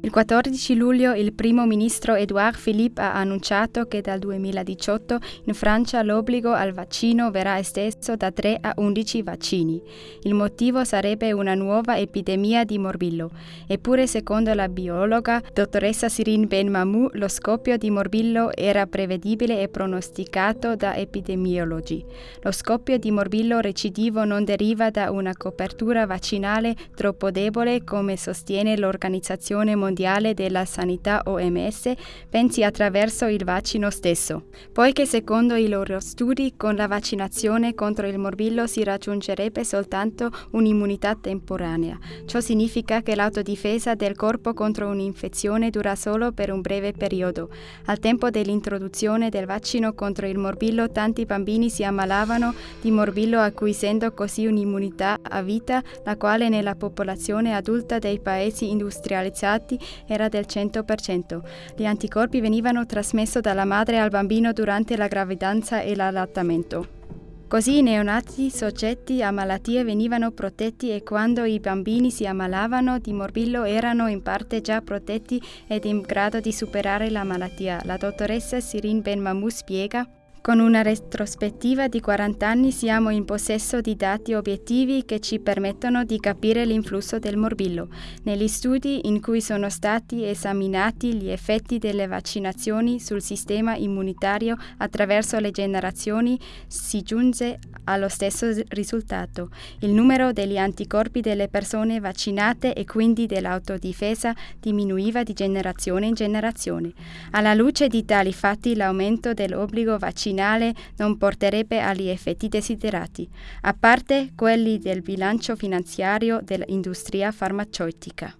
Il 14 luglio il primo ministro Edouard Philippe ha annunciato che dal 2018 in Francia l'obbligo al vaccino verrà esteso da 3 a 11 vaccini. Il motivo sarebbe una nuova epidemia di morbillo. Eppure, secondo la biologa dottoressa Sirin Ben Mamou, lo scoppio di morbillo era prevedibile e pronosticato da epidemiologi. Lo scoppio di morbillo recidivo non deriva da una copertura vaccinale troppo debole, come sostiene l'Organizzazione Mondiale Mondiale della Sanità OMS pensi attraverso il vaccino stesso, poiché secondo i loro studi con la vaccinazione contro il morbillo si raggiungerebbe soltanto un'immunità temporanea. Ciò significa che l'autodifesa del corpo contro un'infezione dura solo per un breve periodo. Al tempo dell'introduzione del vaccino contro il morbillo tanti bambini si ammalavano di morbillo acquisendo così un'immunità a vita, la quale nella popolazione adulta dei paesi industrializzati era del 100%. Gli anticorpi venivano trasmessi dalla madre al bambino durante la gravidanza e l'allattamento. Così i neonati soggetti a malattie venivano protetti e quando i bambini si ammalavano di morbillo erano in parte già protetti ed in grado di superare la malattia. La dottoressa Sirin Ben Mamou spiega con una retrospettiva di 40 anni siamo in possesso di dati obiettivi che ci permettono di capire l'influsso del morbillo. Negli studi in cui sono stati esaminati gli effetti delle vaccinazioni sul sistema immunitario attraverso le generazioni si giunge allo stesso risultato. Il numero degli anticorpi delle persone vaccinate e quindi dell'autodifesa diminuiva di generazione in generazione. Alla luce di tali fatti l'aumento dell'obbligo vaccinale finale non porterebbe agli effetti desiderati, a parte quelli del bilancio finanziario dell'industria farmaceutica.